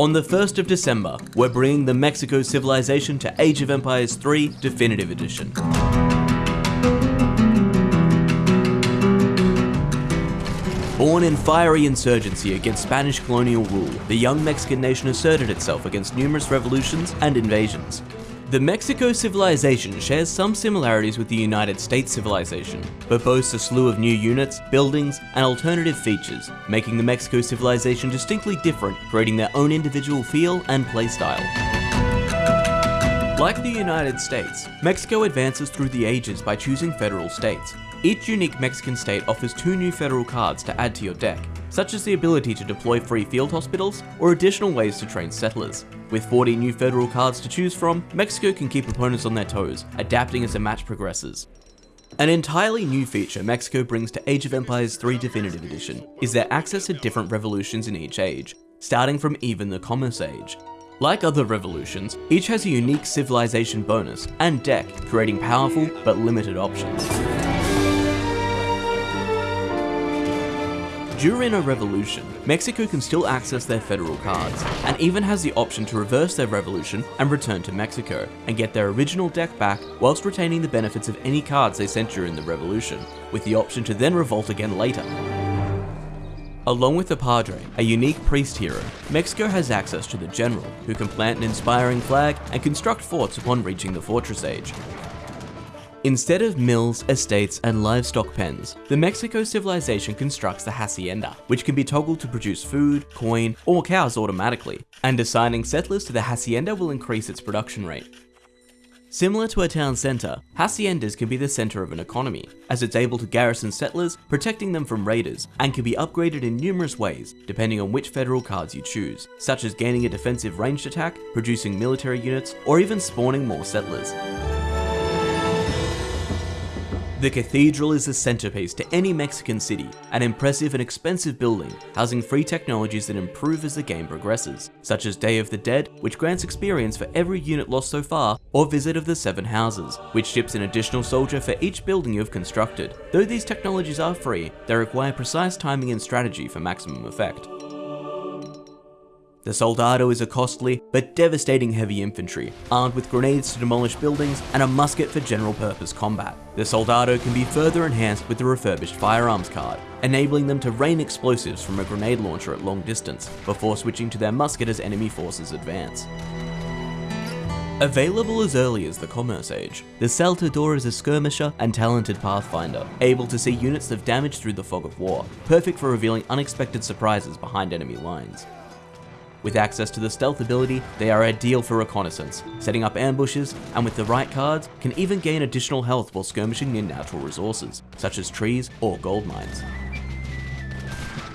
On the 1st of December, we're bringing the Mexico Civilization to Age of Empires 3 Definitive Edition. Born in fiery insurgency against Spanish colonial rule, the young Mexican nation asserted itself against numerous revolutions and invasions. The Mexico civilization shares some similarities with the United States civilization, but boasts a slew of new units, buildings, and alternative features, making the Mexico civilization distinctly different, creating their own individual feel and playstyle. Like the United States, Mexico advances through the ages by choosing federal states. Each unique Mexican state offers two new federal cards to add to your deck, such as the ability to deploy free field hospitals or additional ways to train settlers. With 40 new federal cards to choose from, Mexico can keep opponents on their toes, adapting as the match progresses. An entirely new feature Mexico brings to Age of Empires 3 Definitive Edition is their access to different revolutions in each age, starting from even the Commerce Age. Like other revolutions, each has a unique civilization bonus and deck, creating powerful but limited options. During a revolution, Mexico can still access their federal cards, and even has the option to reverse their revolution and return to Mexico, and get their original deck back whilst retaining the benefits of any cards they sent during the revolution, with the option to then revolt again later. Along with the Padre, a unique priest hero, Mexico has access to the General, who can plant an inspiring flag and construct forts upon reaching the Fortress Age. Instead of mills, estates, and livestock pens, the Mexico civilization constructs the hacienda, which can be toggled to produce food, coin, or cows automatically, and assigning settlers to the hacienda will increase its production rate. Similar to a town centre, haciendas can be the centre of an economy, as it's able to garrison settlers, protecting them from raiders, and can be upgraded in numerous ways, depending on which federal cards you choose, such as gaining a defensive ranged attack, producing military units, or even spawning more settlers. The cathedral is the centerpiece to any Mexican city, an impressive and expensive building, housing free technologies that improve as the game progresses, such as Day of the Dead, which grants experience for every unit lost so far, or Visit of the Seven Houses, which ships an additional soldier for each building you have constructed. Though these technologies are free, they require precise timing and strategy for maximum effect. The Soldado is a costly, but devastating heavy infantry, armed with grenades to demolish buildings and a musket for general purpose combat. The Soldado can be further enhanced with the refurbished firearms card, enabling them to rain explosives from a grenade launcher at long distance, before switching to their musket as enemy forces advance. Available as early as the Commerce Age, the Salteador is a skirmisher and talented pathfinder, able to see units of damage through the fog of war, perfect for revealing unexpected surprises behind enemy lines. With access to the stealth ability, they are ideal for reconnaissance, setting up ambushes, and with the right cards, can even gain additional health while skirmishing near natural resources, such as trees or gold mines.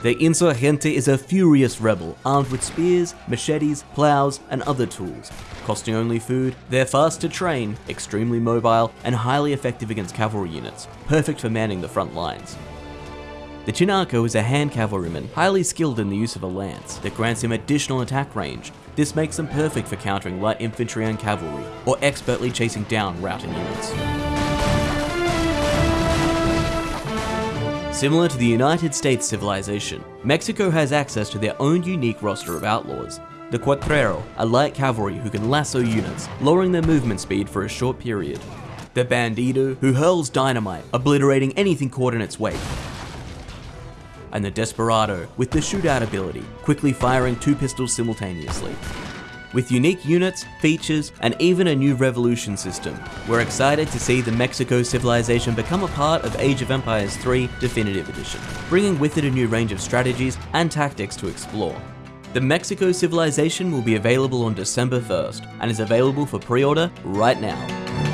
The Insurgente is a furious rebel, armed with spears, machetes, plows, and other tools. Costing only food, they're fast to train, extremely mobile, and highly effective against cavalry units, perfect for manning the front lines. The Chinaco is a hand cavalryman, highly skilled in the use of a lance, that grants him additional attack range. This makes them perfect for countering light infantry and cavalry, or expertly chasing down routing units. Similar to the United States civilization, Mexico has access to their own unique roster of outlaws. The Cuatrero, a light cavalry who can lasso units, lowering their movement speed for a short period. The Bandido, who hurls dynamite, obliterating anything caught in its wake and the Desperado with the shootout ability, quickly firing two pistols simultaneously. With unique units, features, and even a new revolution system, we're excited to see the Mexico civilization become a part of Age of Empires 3 Definitive Edition, bringing with it a new range of strategies and tactics to explore. The Mexico civilization will be available on December 1st, and is available for pre-order right now.